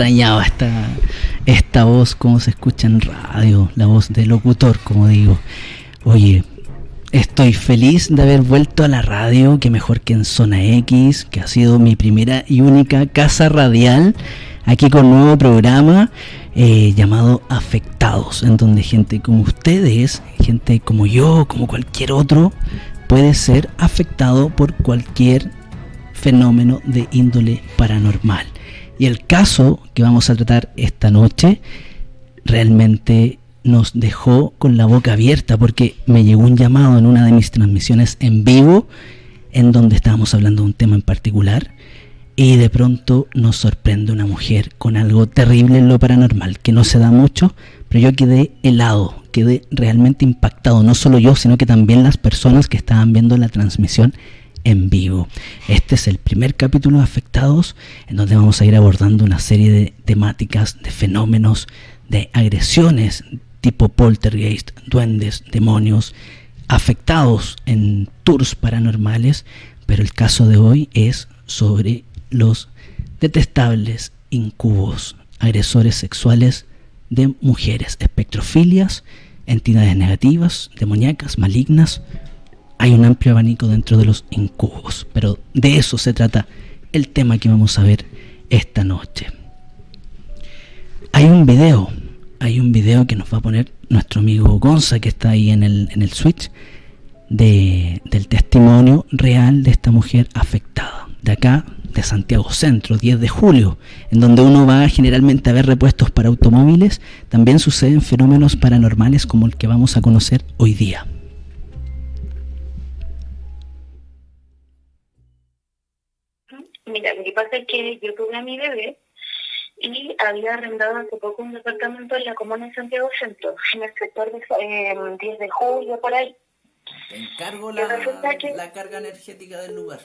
extrañaba esta, esta voz, como se escucha en radio, la voz de locutor, como digo. Oye, estoy feliz de haber vuelto a la radio, que mejor que en Zona X, que ha sido mi primera y única casa radial, aquí con un nuevo programa eh, llamado Afectados, en donde gente como ustedes, gente como yo, como cualquier otro, puede ser afectado por cualquier fenómeno de índole paranormal. Y el caso que vamos a tratar esta noche realmente nos dejó con la boca abierta porque me llegó un llamado en una de mis transmisiones en vivo en donde estábamos hablando de un tema en particular y de pronto nos sorprende una mujer con algo terrible en lo paranormal que no se da mucho, pero yo quedé helado, quedé realmente impactado, no solo yo, sino que también las personas que estaban viendo la transmisión en vivo. Este es el primer capítulo de Afectados, en donde vamos a ir abordando una serie de temáticas, de fenómenos, de agresiones tipo poltergeist, duendes, demonios, afectados en tours paranormales, pero el caso de hoy es sobre los detestables incubos, agresores sexuales de mujeres, espectrofilias, entidades negativas, demoníacas, malignas, hay un amplio abanico dentro de los incubos, pero de eso se trata el tema que vamos a ver esta noche. Hay un video, hay un video que nos va a poner nuestro amigo Gonza, que está ahí en el, en el switch, de, del testimonio real de esta mujer afectada, de acá, de Santiago Centro, 10 de julio, en donde uno va generalmente a ver repuestos para automóviles, también suceden fenómenos paranormales como el que vamos a conocer hoy día. Pasa es que yo tuve a mi bebé y había arrendado hace poco un departamento en la comuna de Santiago Centro, en el sector de eh, 10 de julio, por ahí. ¿Te encargo la, la carga energética del lugar?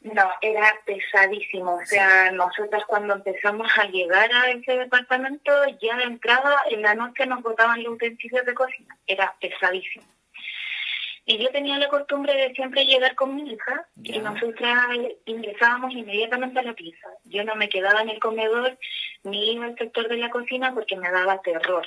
No, era pesadísimo. O sea, nosotros cuando empezamos a llegar a ese departamento, ya de entrada, en la noche nos botaban los utensilios de cocina. Era pesadísimo. Y yo tenía la costumbre de siempre llegar con mi hija y nosotras ingresábamos inmediatamente a la pieza. Yo no me quedaba en el comedor ni iba al sector de la cocina porque me daba terror.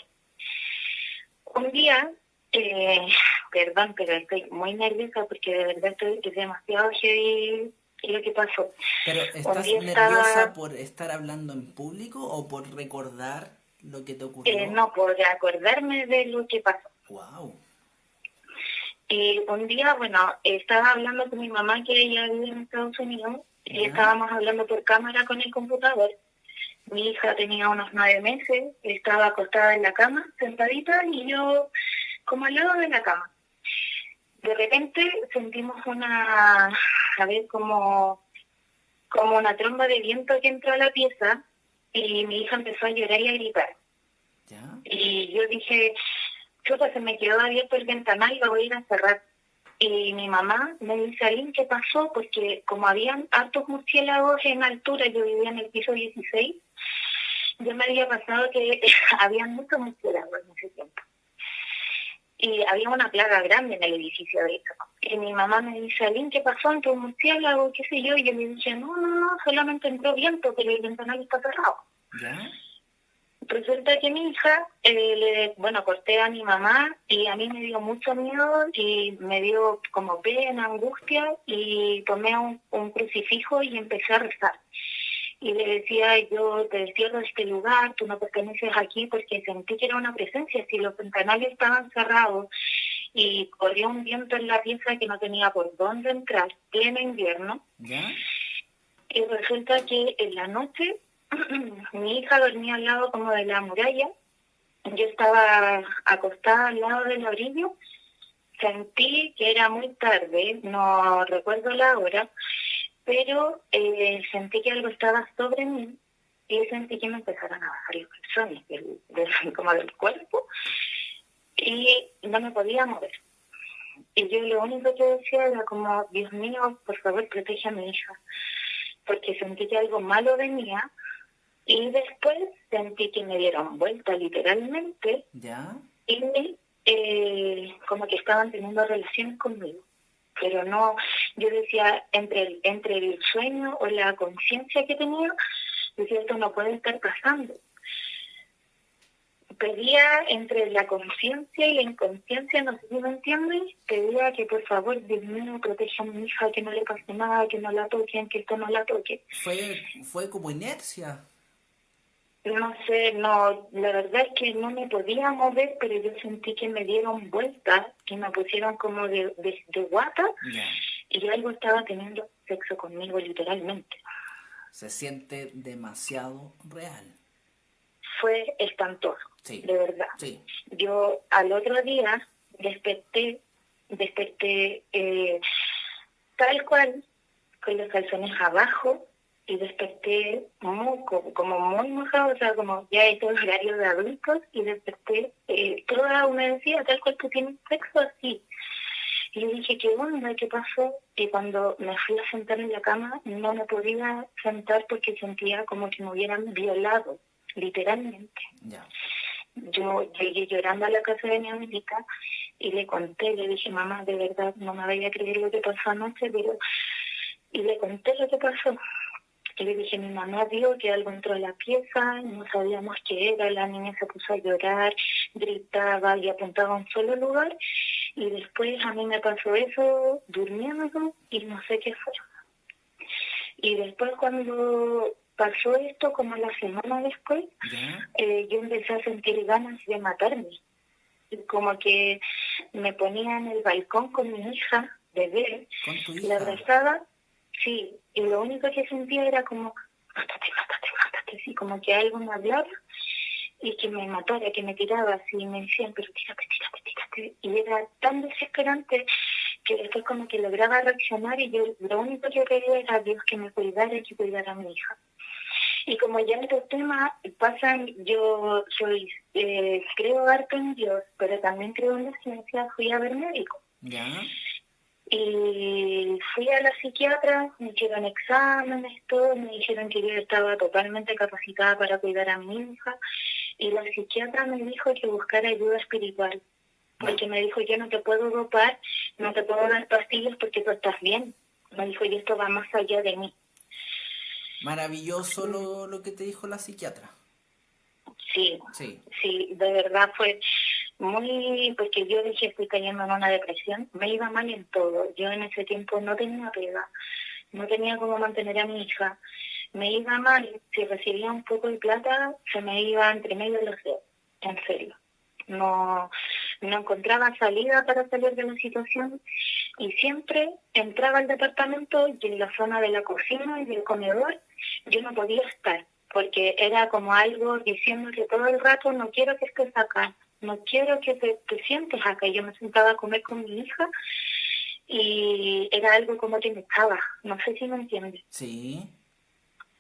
Un día, eh, perdón, pero estoy muy nerviosa porque de verdad estoy es demasiado heavy lo que pasó. ¿Pero estás nerviosa por estar hablando en público o por recordar lo que te ocurrió? Eh, no, por acordarme de lo que pasó. Wow. Y un día, bueno, estaba hablando con mi mamá que ella vive en Estados Unidos y estábamos hablando por cámara con el computador. Mi hija tenía unos nueve meses, estaba acostada en la cama, sentadita, y yo como al lado de la cama. De repente sentimos una, a ver, como, como una tromba de viento que entró a la pieza y mi hija empezó a llorar y a gritar. Y yo dije, se me quedó abierto el ventanal y lo voy a ir a cerrar. Y mi mamá me dice, Aline, ¿qué pasó? Porque como habían hartos murciélagos en altura, yo vivía en el piso 16, yo me había pasado que había muchos murciélagos en ese tiempo. Y había una plaga grande en el edificio de hecho. Y mi mamá me dice, Aline, ¿qué pasó? ¿Entró un murciélago? ¿Qué sé yo? Y yo le dije, no, no, no, solamente entró viento, pero el ventanal está cerrado. ¿Ya? Resulta que mi hija, eh, le, bueno, corté a mi mamá y a mí me dio mucho miedo y me dio como pena, angustia y tomé un, crucifijo y empecé a rezar. Y le decía, yo te cierro este lugar, tú no perteneces aquí porque sentí que era una presencia. Si los ventanales estaban cerrados y corría un viento en la pieza que no tenía por dónde entrar, pleno invierno. Y resulta que en la noche mi hija dormía al lado como de la muralla, yo estaba acostada al lado del orillo, sentí que era muy tarde, no recuerdo la hora, pero eh, sentí que algo estaba sobre mí y sentí que me empezaron a bajar los calzones como del cuerpo y no me podía mover. Y yo lo único que decía era como, Dios mío, por favor, protege a mi hija, porque sentí que algo malo venía y después sentí que me dieron vuelta literalmente. ¿Ya? Y eh, como que estaban teniendo relaciones conmigo. Pero no, yo decía, entre el, entre el sueño o la conciencia que tenía, Decía, esto no puede estar pasando. Pedía entre la conciencia y la inconsciencia, no sé si me entiendes, pedía que por favor, Dios mío, proteja a mi hija, que no le pase nada, que no la toquen, que esto no la toque. Fue, fue como inercia. No sé, no, la verdad es que no me podía mover, pero yo sentí que me dieron vueltas, que me pusieron como de, de, guata, y algo estaba teniendo sexo conmigo literalmente. Se siente demasiado real. Fue espantoso, de verdad. Yo al otro día desperté, desperté eh, tal cual, con los calzones abajo, y desperté muy, como, muy mojado, o sea, como ya es el horario de adultos, y desperté eh, toda humedecida, tal cual que tiene sexo así. Y dije, ¿qué onda? ¿Qué pasó? Y cuando me fui a sentar en la cama, no me podía sentar porque sentía como que me hubieran violado, literalmente. Yo llegué llorando a la casa de mi amiga y le conté, le dije, mamá, de verdad, no me vaya a creer lo que pasó anoche, pero... Y le conté lo que pasó le dije, mi mamá vio que algo entró a la pieza, no sabíamos qué era, la niña se puso a llorar, gritaba y apuntaba a un solo lugar. Y después a mí me pasó eso durmiendo y no sé qué fue. Y después cuando pasó esto, como la semana después, eh, yo empecé a sentir ganas de matarme. Como que me ponía en el balcón con mi hija, bebé, la abrazaba Sí, y lo único que sentía era como, mátate, mátate, mátate, así como que algo me hablaba y que me matara, que me tiraba así, y me decían, pero tírate, tírate, tírate. Y era tan desesperante que después como que lograba reaccionar y yo lo único que quería era Dios que me cuidara y que cuidara a mi hija. Y como ya en estos temas pasan, yo soy, eh, creo harto en Dios, pero también creo en la ciencia, fui a ver médico. ¿Ya? Y fui a la psiquiatra, me hicieron exámenes, todo, me dijeron que yo estaba totalmente capacitada para cuidar a mi hija. Y la psiquiatra me dijo que buscara ayuda espiritual, porque me dijo, yo no te puedo dopar, no te puedo dar pastillas porque tú estás bien. Me dijo, y esto va más allá de mí. Maravilloso lo, lo que te dijo la psiquiatra. Sí, sí, sí, de verdad fue muy, porque yo dije estoy cayendo en una depresión, me iba mal en todo. Yo en ese tiempo no tenía pega, no tenía cómo mantener a mi hija, me iba mal, si recibía un poco de plata, se me iba entre medio de los dedos, en serio. No, no encontraba salida para salir de la situación y siempre entraba al departamento y en la zona de la cocina y del comedor yo no podía estar porque era como algo diciendo que todo el rato no quiero que estés acá, no quiero que te, sientes acá. Yo me sentaba a comer con mi hija y era algo como que me estaba, no sé si me entiendes. Sí.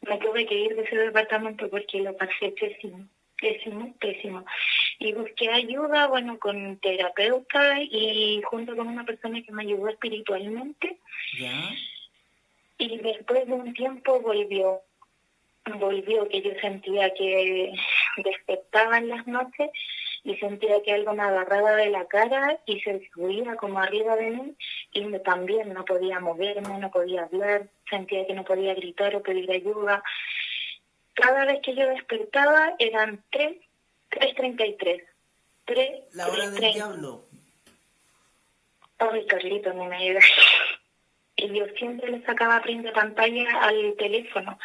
Me tuve que ir de ese departamento porque lo pasé pésimo, pésimo, pésimo. Y busqué ayuda, bueno, con terapeuta y junto con una persona que me ayudó espiritualmente. ¿Ya? Y después de un tiempo volvió, volvió que yo sentía que despertaba en las noches y sentía que algo me agarraba de la cara y se subía como arriba de mí y también no podía moverme, no podía hablar, sentía que no podía gritar o pedir ayuda. Cada vez que yo despertaba eran 3, 3.33. 3, La hora del diablo. Ay, Carlito, no me ayuda. Y yo siempre le sacaba print de pantalla al teléfono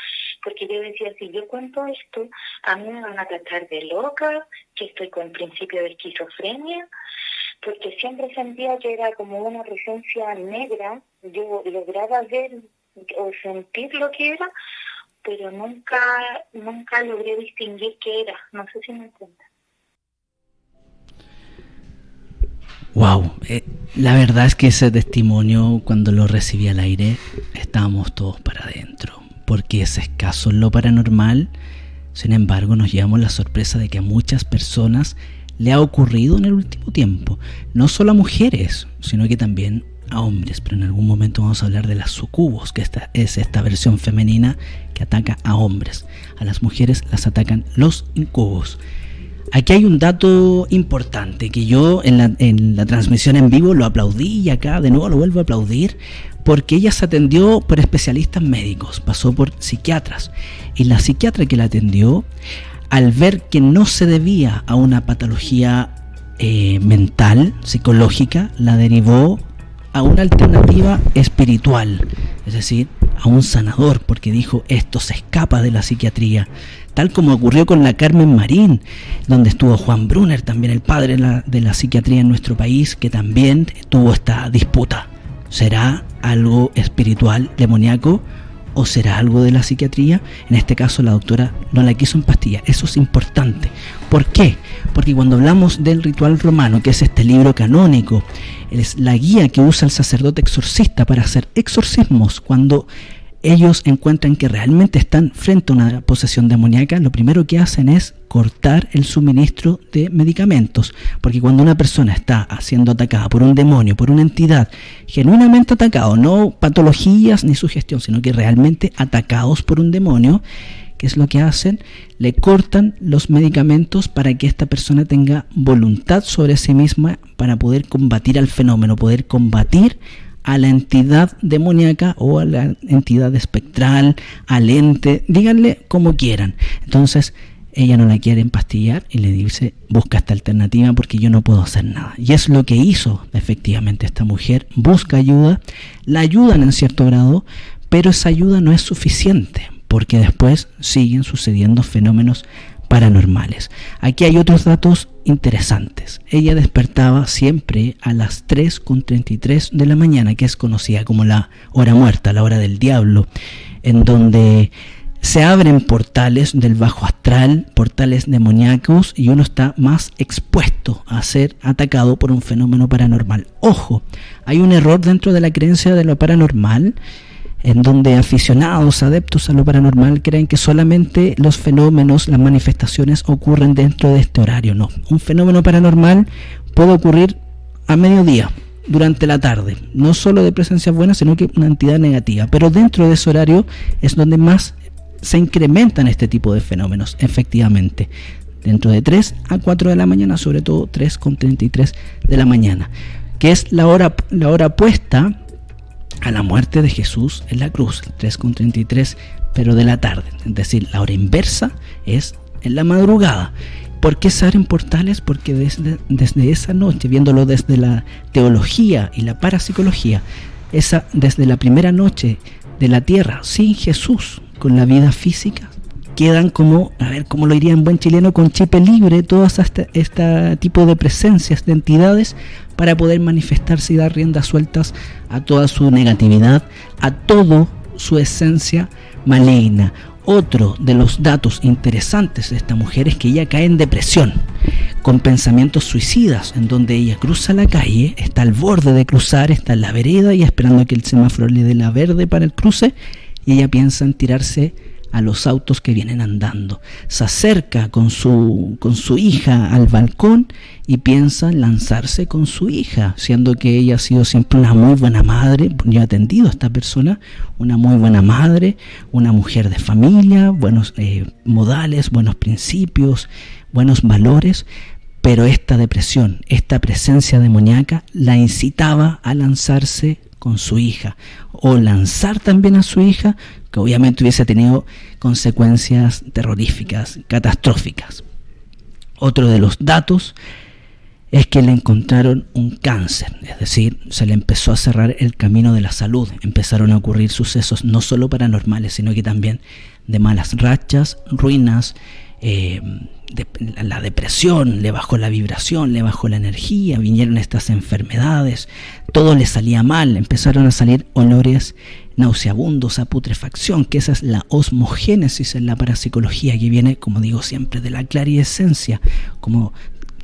porque yo decía, si yo cuento esto, a mí me van a tratar de loca, que estoy con principio de esquizofrenia, porque siempre sentía que era como una presencia negra, yo lograba ver o sentir lo que era, pero nunca, nunca logré distinguir qué era, no sé si me entiendes. Wow, eh, la verdad es que ese testimonio cuando lo recibí al aire estábamos todos para adentro porque es escaso lo paranormal, sin embargo nos llevamos la sorpresa de que a muchas personas le ha ocurrido en el último tiempo, no solo a mujeres, sino que también a hombres, pero en algún momento vamos a hablar de las sucubos, que esta es esta versión femenina que ataca a hombres. A las mujeres las atacan los incubos. Aquí hay un dato importante que yo en la transmisión en vivo lo aplaudí y acá de nuevo lo vuelvo a aplaudir porque ella se atendió por especialistas médicos, pasó por psiquiatras, y la psiquiatra que la atendió, al ver que no se debía a una patología eh, mental, psicológica, la derivó a una alternativa espiritual, es decir, a un sanador, porque dijo, esto se escapa de la psiquiatría, tal como ocurrió con la Carmen Marín, donde estuvo Juan Brunner, también el padre de la, de la psiquiatría en nuestro país, que también tuvo esta disputa. ¿Será algo espiritual, demoníaco? ¿O será algo de la psiquiatría? En este caso la doctora no la quiso en pastilla. Eso es importante. ¿Por qué? Porque cuando hablamos del ritual romano, que es este libro canónico, es la guía que usa el sacerdote exorcista para hacer exorcismos, cuando ellos encuentran que realmente están frente a una posesión demoníaca, lo primero que hacen es cortar el suministro de medicamentos. Porque cuando una persona está siendo atacada por un demonio, por una entidad genuinamente atacado, no patologías ni sugestión, sino que realmente atacados por un demonio, ¿qué es lo que hacen? Le cortan los medicamentos para que esta persona tenga voluntad sobre sí misma para poder combatir al fenómeno, poder combatir a la entidad demoníaca o a la entidad espectral, al ente, díganle como quieran. Entonces, ella no la quiere empastillar y le dice, busca esta alternativa porque yo no puedo hacer nada. Y es lo que hizo efectivamente esta mujer, busca ayuda, la ayudan en cierto grado, pero esa ayuda no es suficiente porque después siguen sucediendo fenómenos paranormales. Aquí hay otros datos interesantes. Ella despertaba siempre a las 3.33 de la mañana, que es conocida como la hora muerta, la hora del diablo, en donde se abren portales del bajo astral, portales demoníacos, y uno está más expuesto a ser atacado por un fenómeno paranormal. Ojo, hay un error dentro de la creencia de lo paranormal en donde aficionados, adeptos a lo paranormal creen que solamente los fenómenos, las manifestaciones ocurren dentro de este horario. No, un fenómeno paranormal puede ocurrir a mediodía, durante la tarde, no solo de presencia buena, sino que una entidad negativa. Pero dentro de ese horario es donde más se incrementan este tipo de fenómenos, efectivamente. Dentro de 3 a 4 de la mañana, sobre todo 3 con 33 de la mañana, que es la hora, la hora puesta a la muerte de Jesús en la cruz, 3.33, pero de la tarde. Es decir, la hora inversa es en la madrugada. ¿Por qué se abren portales? Porque desde, desde esa noche, viéndolo desde la teología y la parapsicología, esa, desde la primera noche de la tierra sin Jesús, con la vida física, quedan como, a ver, cómo lo diría en buen chileno, con chip libre, todas este, este tipo de presencias, de entidades, para poder manifestarse y dar riendas sueltas a toda su negatividad, a toda su esencia maligna. Otro de los datos interesantes de esta mujer es que ella cae en depresión, con pensamientos suicidas, en donde ella cruza la calle, está al borde de cruzar, está en la vereda y esperando que el semáforo le dé la verde para el cruce, y ella piensa en tirarse a los autos que vienen andando. Se acerca con su, con su hija al balcón y piensa en lanzarse con su hija, siendo que ella ha sido siempre una muy buena madre. Yo he atendido a esta persona, una muy buena madre, una mujer de familia, buenos eh, modales, buenos principios, buenos valores. Pero esta depresión, esta presencia demoníaca la incitaba a lanzarse con su hija o lanzar también a su hija que obviamente hubiese tenido consecuencias terroríficas, catastróficas. Otro de los datos es que le encontraron un cáncer, es decir, se le empezó a cerrar el camino de la salud, empezaron a ocurrir sucesos no solo paranormales, sino que también de malas rachas, ruinas, eh, la depresión, le bajó la vibración, le bajó la energía, vinieron estas enfermedades, todo le salía mal, empezaron a salir olores nauseabundos a putrefacción, que esa es la osmogénesis en la parapsicología que viene, como digo siempre, de la clariesencia, como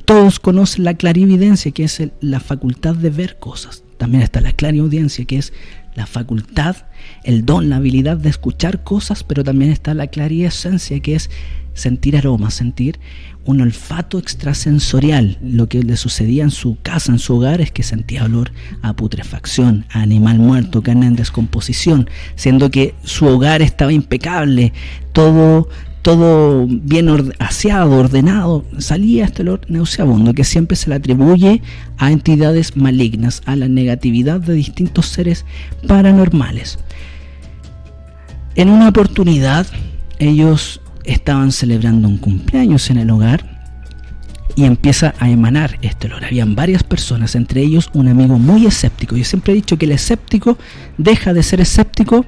todos conocen la clarividencia, que es la facultad de ver cosas. También está la clariaudiencia, que es la facultad, el don, la habilidad de escuchar cosas, pero también está la clariesencia, que es sentir aromas, sentir un olfato extrasensorial. Lo que le sucedía en su casa, en su hogar, es que sentía olor a putrefacción, a animal muerto, carne en descomposición, siendo que su hogar estaba impecable, todo todo bien aseado, ordenado, salía este olor nauseabundo que siempre se le atribuye a entidades malignas, a la negatividad de distintos seres paranormales. En una oportunidad, ellos estaban celebrando un cumpleaños en el hogar y empieza a emanar este olor. Habían varias personas, entre ellos un amigo muy escéptico. Yo siempre he dicho que el escéptico deja de ser escéptico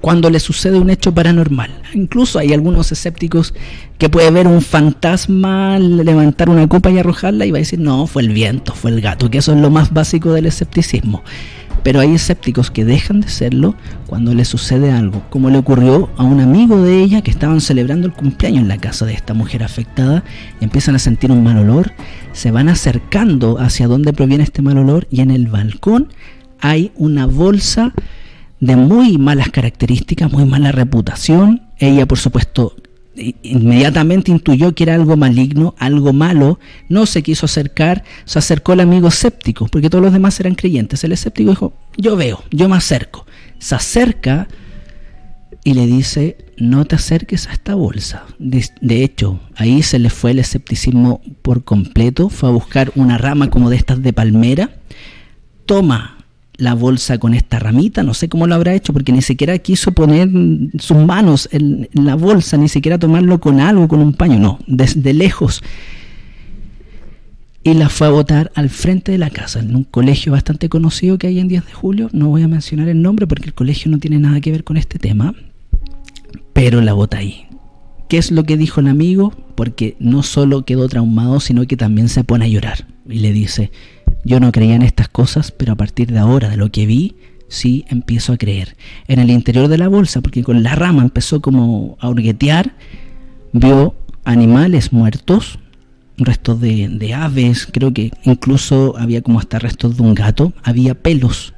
cuando le sucede un hecho paranormal. Incluso hay algunos escépticos que puede ver un fantasma levantar una copa y arrojarla y va a decir, no, fue el viento, fue el gato, que eso es lo más básico del escepticismo. Pero hay escépticos que dejan de serlo cuando le sucede algo, como le ocurrió a un amigo de ella que estaban celebrando el cumpleaños en la casa de esta mujer afectada empiezan a sentir un mal olor, se van acercando hacia donde proviene este mal olor y en el balcón hay una bolsa de muy malas características, muy mala reputación. Ella, por supuesto, inmediatamente intuyó que era algo maligno, algo malo, no se quiso acercar, se acercó al amigo escéptico, porque todos los demás eran creyentes. El escéptico dijo, yo veo, yo me acerco. Se acerca y le dice, no te acerques a esta bolsa. De, de, hecho, ahí se le fue el escepticismo por completo, fue a buscar una rama como de estas de palmera, toma la bolsa con esta ramita, no sé cómo lo habrá hecho, porque ni siquiera quiso poner sus manos en, la bolsa, ni siquiera tomarlo con algo, con un paño, no, desde lejos. Y la fue a botar al frente de la casa, en un colegio bastante conocido que hay en 10 de julio, no voy a mencionar el nombre porque el colegio no tiene nada que ver con este tema, pero la bota ahí. ¿Qué es lo que dijo el amigo? Porque no solo quedó traumado, sino que también se pone a llorar y le dice, yo no creía en estas cosas, pero a partir de ahora, de lo que vi, sí empiezo a creer. En el interior de la bolsa, porque con la rama empezó como a hurguetear, vio animales muertos, restos de, de, aves, creo que incluso había como hasta restos de un gato, había pelos,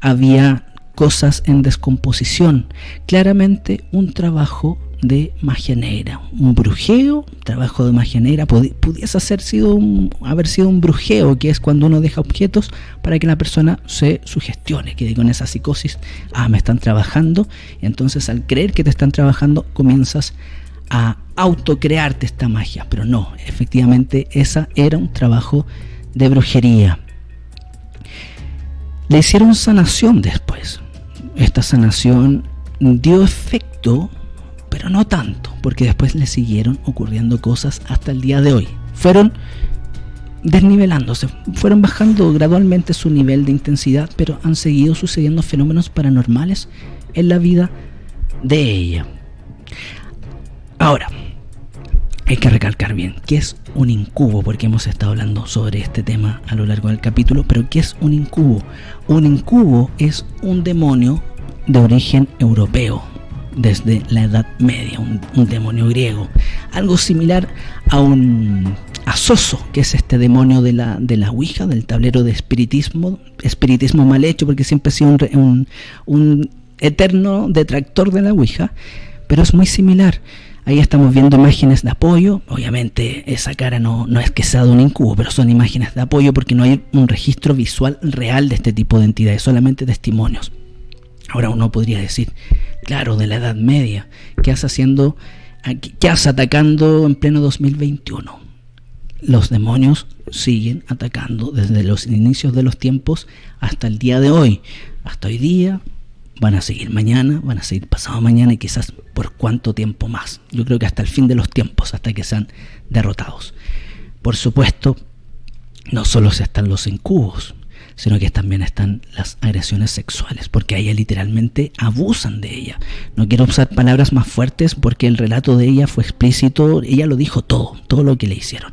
había cosas en descomposición, claramente un trabajo de magia negra, un brujeo, trabajo de magia negra, pudiese haber sido, un, haber sido un brujeo, que es cuando uno deja objetos para que la persona se sugestione, que con esa psicosis, ah, me están trabajando, y entonces al creer que te están trabajando comienzas a autocrearte esta magia, pero no, efectivamente esa era un trabajo de brujería. Le hicieron sanación después. Esta sanación dio efecto pero no tanto, porque después le siguieron ocurriendo cosas hasta el día de hoy. Fueron desnivelándose, fueron bajando gradualmente su nivel de intensidad, pero han seguido sucediendo fenómenos paranormales en la vida de ella. Ahora, hay que recalcar bien qué es un incubo, porque hemos estado hablando sobre este tema a lo largo del capítulo, pero ¿qué es un incubo? Un incubo es un demonio de origen europeo, desde la Edad Media, un, demonio griego. Algo similar a un asoso, que es este demonio de la, de la Ouija, del tablero de espiritismo, espiritismo mal hecho, porque siempre ha sido un, un eterno detractor de la Ouija, pero es muy similar. Ahí estamos viendo imágenes de apoyo. Obviamente esa cara no, no es que sea de un incubo, pero son imágenes de apoyo porque no hay un registro visual real de este tipo de entidades, solamente testimonios. Ahora uno podría decir, claro, de la Edad Media, ¿qué hace haciendo, qué hace atacando en pleno 2021? Los demonios siguen atacando desde los inicios de los tiempos hasta el día de hoy. Hasta hoy día van a seguir mañana, van a seguir pasado mañana y quizás por cuánto tiempo más. Yo creo que hasta el fin de los tiempos, hasta que sean derrotados. Por supuesto, no solo se están los incubos, sino que también están las agresiones sexuales, porque a ella literalmente abusan de ella. No quiero usar palabras más fuertes porque el relato de ella fue explícito, ella lo dijo todo, todo lo que le hicieron.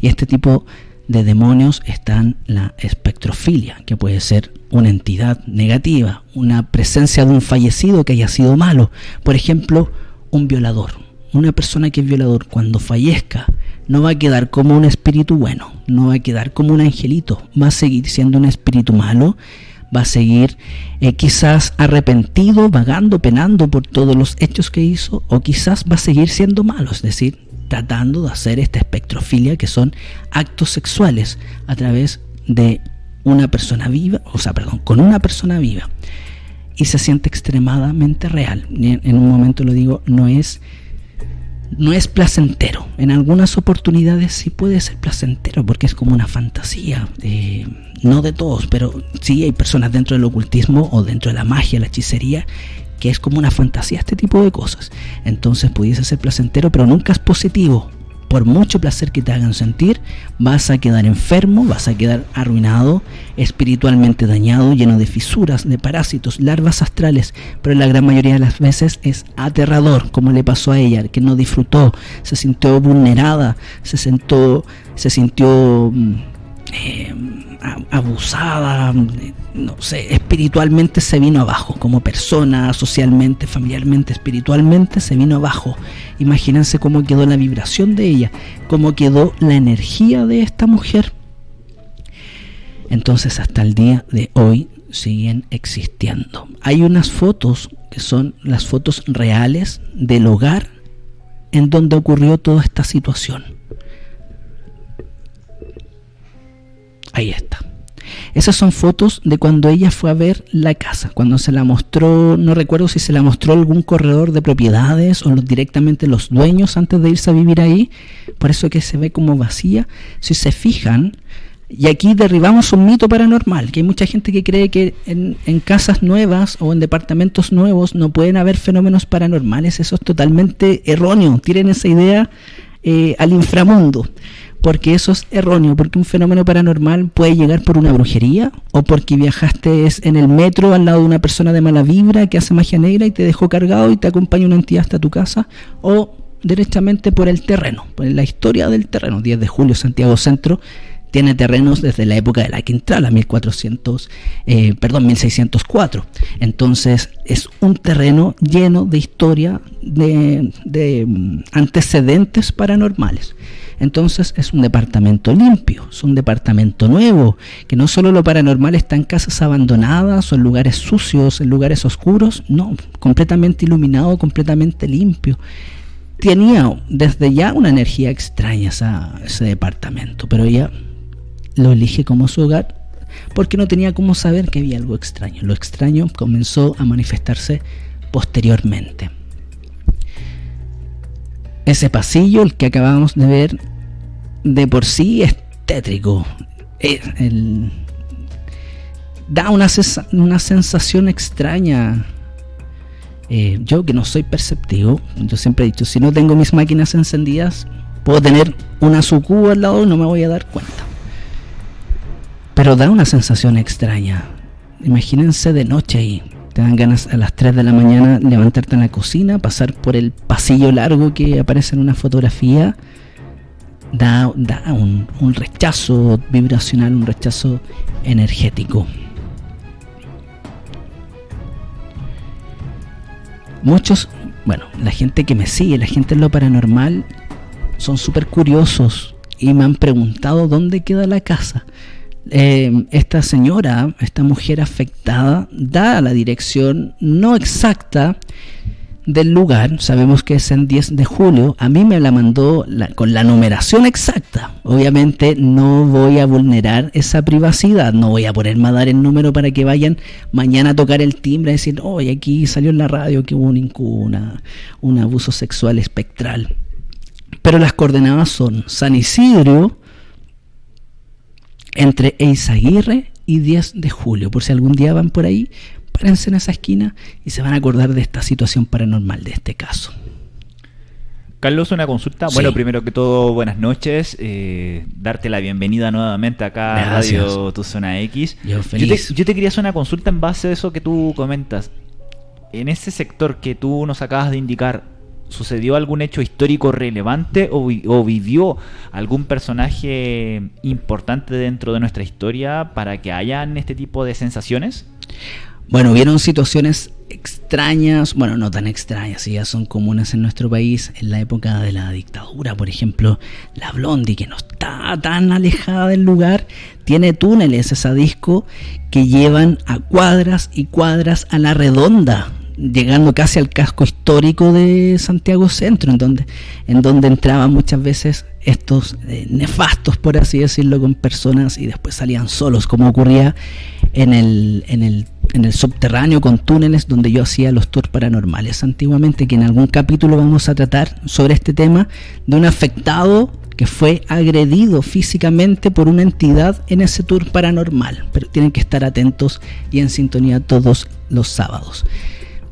Y este tipo de demonios están la espectrofilia, que puede ser una entidad negativa, una presencia de un fallecido que haya sido malo, por ejemplo, un violador. Una persona que es violador cuando fallezca no va a quedar como un espíritu bueno, no va a quedar como un angelito, va a seguir siendo un espíritu malo, va a seguir eh, quizás arrepentido, vagando, penando por todos los hechos que hizo, o quizás va a seguir siendo malo, es decir, tratando de hacer esta espectrofilia que son actos sexuales a través de una persona viva, o sea, perdón, con una persona viva. Y se siente extremadamente real. En un momento lo digo, no es no es placentero. En algunas oportunidades sí puede ser placentero porque es como una fantasía. Eh, no de todos, pero sí hay personas dentro del ocultismo o dentro de la magia, la hechicería, que es como una fantasía este tipo de cosas. Entonces pudiese ser placentero, pero nunca es positivo por mucho placer que te hagan sentir, vas a quedar enfermo, vas a quedar arruinado, espiritualmente dañado, lleno de fisuras, de parásitos, larvas astrales, pero la gran mayoría de las veces es aterrador, como le pasó a ella, que no disfrutó, se sintió vulnerada, se, sentó, se sintió mm, eh, abusada, no sé, espiritualmente se vino abajo, como persona, socialmente, familiarmente, espiritualmente se vino abajo. Imagínense cómo quedó la vibración de ella, cómo quedó la energía de esta mujer. Entonces hasta el día de hoy siguen existiendo. Hay unas fotos que son las fotos reales del hogar en donde ocurrió toda esta situación. Ahí está. Esas son fotos de cuando ella fue a ver la casa, cuando se la mostró, no recuerdo si se la mostró algún corredor de propiedades o directamente los dueños antes de irse a vivir ahí, por eso que se ve como vacía. Si se fijan, y aquí derribamos un mito paranormal, que hay mucha gente que cree que en, casas nuevas o en departamentos nuevos no pueden haber fenómenos paranormales, eso es totalmente erróneo, tienen esa idea eh, al inframundo porque eso es erróneo, porque un fenómeno paranormal puede llegar por una brujería o porque viajaste en el metro al lado de una persona de mala vibra que hace magia negra y te dejó cargado y te acompaña una entidad hasta tu casa o directamente por el terreno, por la historia del terreno. 10 de julio, Santiago Centro tiene terrenos desde la época de la Quintrala, 1400, eh, perdón, 1604. Entonces es un terreno lleno de historia, de, mm, antecedentes paranormales. Entonces es un departamento limpio, es un departamento nuevo, que no solo lo paranormal está en casas abandonadas o en lugares sucios, en lugares oscuros, no, completamente iluminado, completamente limpio. Tenía desde ya una energía extraña ese departamento, pero ella lo elige como su hogar porque no tenía cómo saber que había algo extraño. Lo extraño comenzó a manifestarse posteriormente. Ese pasillo, el que acabamos de ver, de por sí es tétrico. da una, sensación extraña. Eh, yo que no soy perceptivo, yo siempre he dicho, si no tengo mis máquinas encendidas, puedo tener una sucuba al lado y no me voy a dar cuenta. Pero da una sensación extraña. Imagínense de noche y te dan ganas a las 3 de la mañana levantarte en la cocina, pasar por el pasillo largo que aparece en una fotografía. Da, un, un rechazo vibracional, un rechazo energético. Muchos, bueno, la gente que me sigue, la gente en lo paranormal, son súper curiosos y me han preguntado dónde queda la casa. Eh, esta señora, esta mujer afectada, da la dirección no exacta del lugar, sabemos que es en 10 de julio, a mí me la mandó con la numeración exacta. Obviamente no voy a vulnerar esa privacidad, no voy a ponerme a dar el número para que vayan mañana a tocar el timbre y decir, oye, aquí salió en la radio que hubo un, un abuso sexual espectral. Pero las coordenadas son San Isidro, entre Eizaguirre y 10 de julio. Por si algún día van por ahí, párense en esa esquina y se van a acordar de esta situación paranormal, de este caso. Carlos, una consulta. Bueno, primero que todo, buenas noches. Eh, darte la bienvenida nuevamente acá a Radio Tu Zona X. Yo, feliz. yo te quería hacer una consulta en base a eso que tú comentas. En ese sector que tú nos acabas de indicar, ¿Sucedió algún hecho histórico relevante o, vivió algún personaje importante dentro de nuestra historia para que hayan este tipo de sensaciones? Bueno, hubieron situaciones extrañas, bueno, no tan extrañas, ya son comunes en nuestro país en la época de la dictadura. Por ejemplo, la Blondie, que no está tan alejada del lugar, tiene túneles esa disco que llevan a cuadras y cuadras a la redonda llegando casi al casco histórico de Santiago Centro, en donde, en donde entraban muchas veces estos eh, nefastos, por así decirlo, con personas y después salían solos, como ocurría en el, en el, en el subterráneo con túneles donde yo hacía los tours paranormales antiguamente, que en algún capítulo vamos a tratar sobre este tema de un afectado que fue agredido físicamente por una entidad en ese tour paranormal, pero tienen que estar atentos y en sintonía todos los sábados.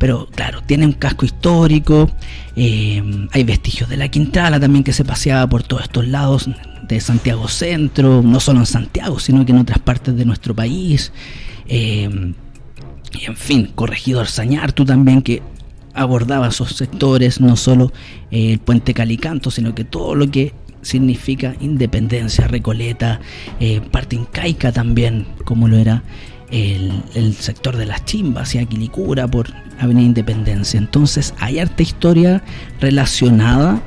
Pero claro, tiene un casco histórico, eh, hay vestigios de la Quintana también que se paseaba por todos estos lados de Santiago Centro, no solo en Santiago, sino que en otras partes de nuestro país. Eh, y en fin, Corregidor Sañartu también que abordaba esos sectores, no solo eh, el puente Calicanto, sino que todo lo que significa independencia, Recoleta, parte incaica también, como lo era el, sector de las chimbas y Aquilicura por Avenida Independencia. Entonces hay harta historia relacionada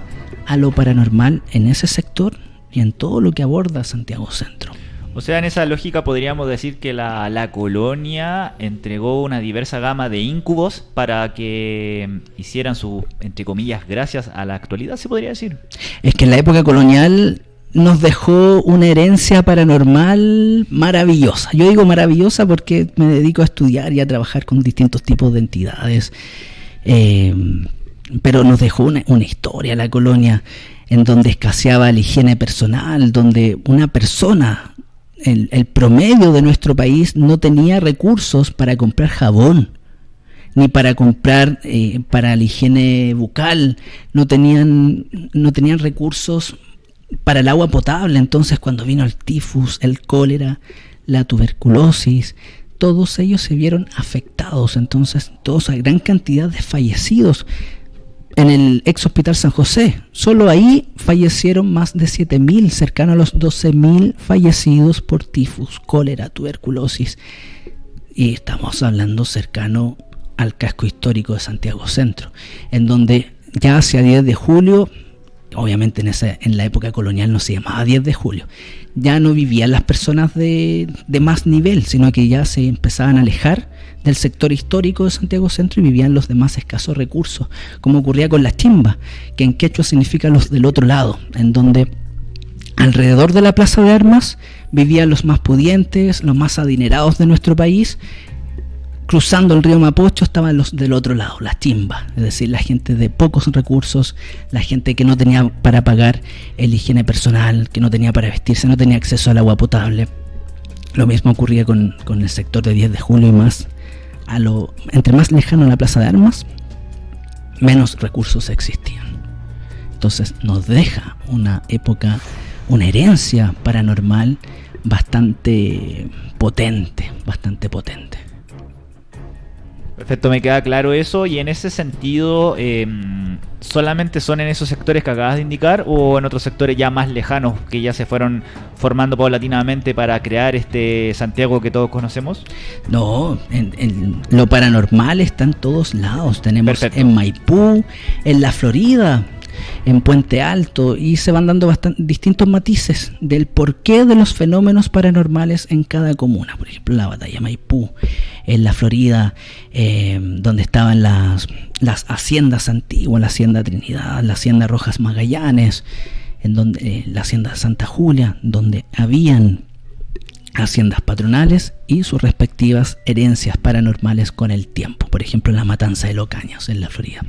a lo paranormal en ese sector y en todo lo que aborda Santiago Centro. O sea, en esa lógica podríamos decir que la, la, colonia entregó una diversa gama de incubos para que hicieran su, entre comillas, gracias a la actualidad, se podría decir. Es que en la época colonial nos dejó una herencia paranormal maravillosa. Yo digo maravillosa porque me dedico a estudiar y a trabajar con distintos tipos de entidades. Eh, pero nos dejó una, historia la colonia en donde escaseaba la higiene personal, donde una persona, el, promedio de nuestro país, no tenía recursos para comprar jabón ni para comprar eh, para la higiene bucal, no tenían, no tenían recursos para el agua potable. Entonces cuando vino el tifus, el cólera, la tuberculosis, todos ellos se vieron afectados. Entonces, todos hay gran cantidad de fallecidos. En el ex hospital San José, solo ahí fallecieron más de 7.000, cercano a los 12.000 fallecidos por tifus, cólera, tuberculosis. Y estamos hablando cercano al casco histórico de Santiago Centro, en donde ya hacia 10 de julio obviamente en, esa, en la época colonial no se llamaba 10 de julio, ya no vivían las personas de, de, más nivel, sino que ya se empezaban a alejar del sector histórico de Santiago Centro y vivían los de más escasos recursos, como ocurría con la chimba, que en quechua significa los del otro lado, en donde alrededor de la plaza de armas vivían los más pudientes, los más adinerados de nuestro país, cruzando el río Mapocho estaban los del otro lado, las chimbas, es decir, la gente de pocos recursos, la gente que no tenía para pagar el higiene personal, que no tenía para vestirse, no tenía acceso al agua potable. Lo mismo ocurría con, el sector de 10 de julio y más. A lo, entre más lejano la plaza de armas, menos recursos existían. Entonces nos deja una época, una herencia paranormal bastante potente, bastante potente. Perfecto, me queda claro eso. Y en ese sentido, em, ¿solamente son en esos sectores que acabas de indicar o en otros sectores ya más lejanos que ya se fueron formando paulatinamente para crear este Santiago que todos conocemos? No, en, lo paranormal está en todos lados. Tenemos en Maipú, en la Florida, en Puente Alto y se van dando distintos matices del porqué de los fenómenos paranormales en cada comuna. Por ejemplo, la batalla Maipú, en la Florida, eh, donde estaban las, las haciendas antiguas, la hacienda Trinidad, la hacienda Rojas Magallanes, en donde, eh, la hacienda Santa Julia, donde habían haciendas patronales y sus respectivas herencias paranormales con el tiempo. Por ejemplo, la matanza de Locaños en la Florida.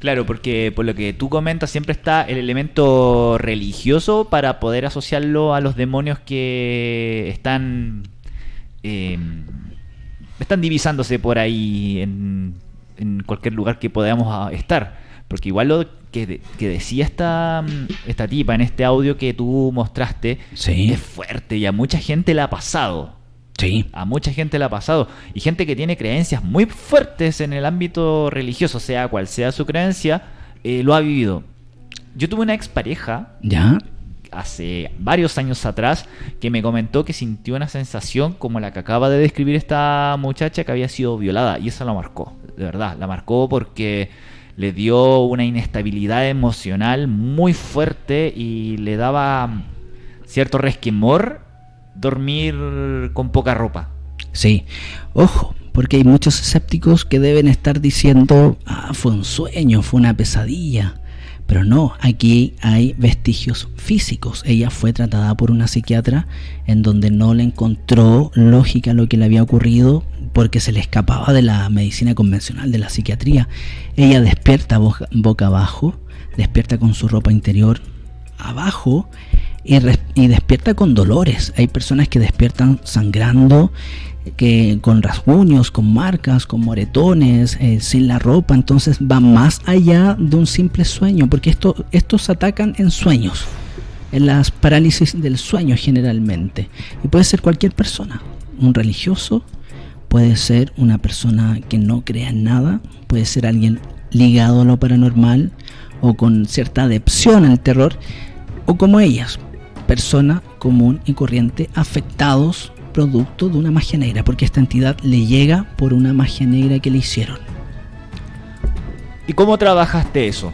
Claro, porque por lo que tú comentas siempre está el elemento religioso para poder asociarlo a los demonios que están em, están divisándose por ahí en, cualquier lugar que podamos ah, estar. Porque igual lo que, decía esta, esta tipa en este audio que tú mostraste es fuerte y a mucha gente le ha pasado. A mucha gente le ha pasado. Y gente que tiene creencias muy fuertes en el ámbito religioso, sea cual sea su creencia, eh, lo ha vivido. Yo tuve una expareja. ¿Ya? hace varios años atrás que me comentó que sintió una sensación como la que acaba de describir esta muchacha que había sido violada y eso la marcó, de verdad, la marcó porque le dio una inestabilidad emocional muy fuerte y le daba cierto resquemor dormir con poca ropa. Sí, ojo, porque hay muchos escépticos que deben estar diciendo, ah, fue un sueño, fue una pesadilla. Pero no, aquí hay vestigios físicos. Ella fue tratada por una psiquiatra en donde no le encontró lógica lo que le había ocurrido porque se le escapaba de la medicina convencional, de la psiquiatría. Ella despierta boca, abajo, despierta con su ropa interior abajo y, despierta con dolores. Hay personas que despiertan sangrando que con rasguños, con marcas, con moretones, eh, sin la ropa, entonces va más allá de un simple sueño, porque esto, estos atacan en sueños, en las parálisis del sueño generalmente, y puede ser cualquier persona, un religioso, puede ser una persona que no crea en nada, puede ser alguien ligado a lo paranormal o con cierta adepción al terror, o como ellas, persona común y corriente afectados producto de una magia negra, porque esta entidad le llega por una magia negra que le hicieron. ¿Y cómo trabajaste eso?